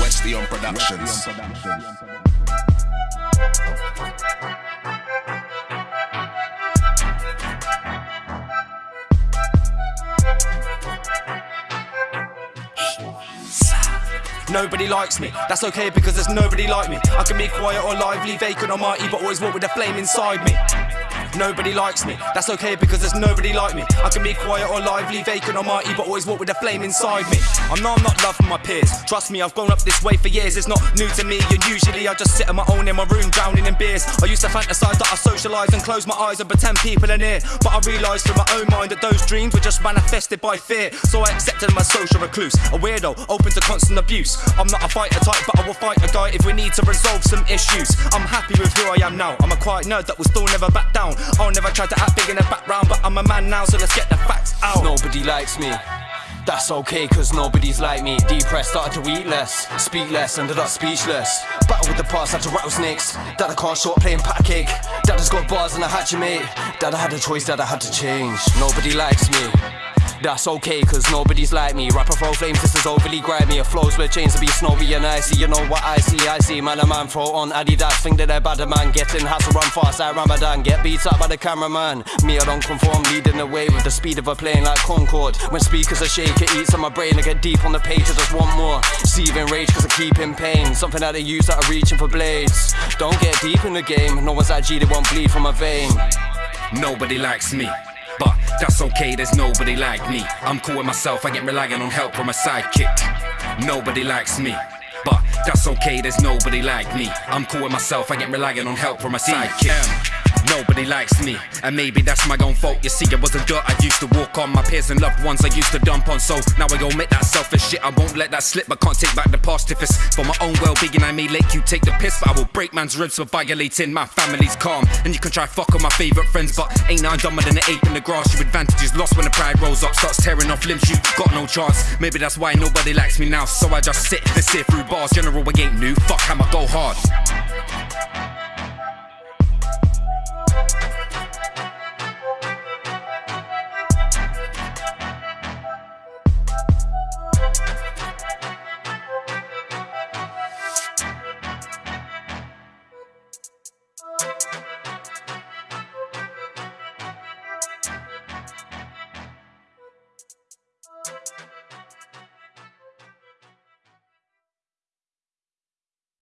Westion Productions. Nobody likes me, that's okay because there's nobody like me. I can be quiet or lively, vacant or mighty But always walk with a flame inside me. Nobody likes me, that's okay because there's nobody like me. I can be quiet or lively, vacant or mighty, but always walk with a flame inside me. I know I'm not loved from my peers. Trust me, I've grown up this way for years. It's not new to me, and usually I just sit on my own in my room, drowning in beers. I used to fantasize that I socialize and close my eyes and pretend people are near. But I realized through my own mind that those dreams were just manifested by fear. So I accepted my social recluse, a weirdo, open to constant abuse. I'm not a fighter type, but I will fight a guy if we need to resolve some issues. I'm happy with who I am now. I'm a quiet nerd that will still never back down. I'll never try to act big in the background, but I'm a man now, so let's get the facts out. Nobody likes me. That's okay, cause nobody's like me. Depressed, started to eat less, speak less, ended up speechless. Battle with the past, had to rattlesnakes. Dad, I can't short playing pat cake. Dad has got bars and I had mate. Dad, I had a choice, dad, I had to change. Nobody likes me. That's okay, cause nobody's like me. Rapper throw flames, this is overly grimy. A flows with chains to be snowy and icy. You know what I see, I see. Man, a man throw on Adidas. Think that they're bad, man. Getting has to run fast like Ramadan. Get beat up by the cameraman. Me, I don't conform, leading the way with the speed of a plane like Concorde. When speakers are shake, it eats on my brain. I get deep on the page, I just want more. Seething rage, cause I keep in pain. Something that they use that are reaching for blades. Don't get deep in the game. No one's that G, they won't bleed from a vein. Nobody likes me. That's okay, there's nobody like me. I'm cool with myself, I get relying on help from a sidekick. Nobody likes me. But that's okay, there's nobody like me. I'm cool with myself, I get relying on help from a sidekick. Nobody likes me, and maybe that's my own fault. You see, I was a dirt I used to walk on. My peers and loved ones I used to dump on. So now I go make that selfish shit. I won't let that slip. I can't take back the past if it's for my own well being. I may let you take the piss, but I will break man's ribs for violating my family's calm. And you can try fuck on my favorite friends, but ain't I dumber than an ape in the grass? Your advantage is lost when the pride rolls up, starts tearing off limbs. You got no chance. Maybe that's why nobody likes me now. So I just sit and sit through bars. General, I ain't new. Fuck, I'ma go hard.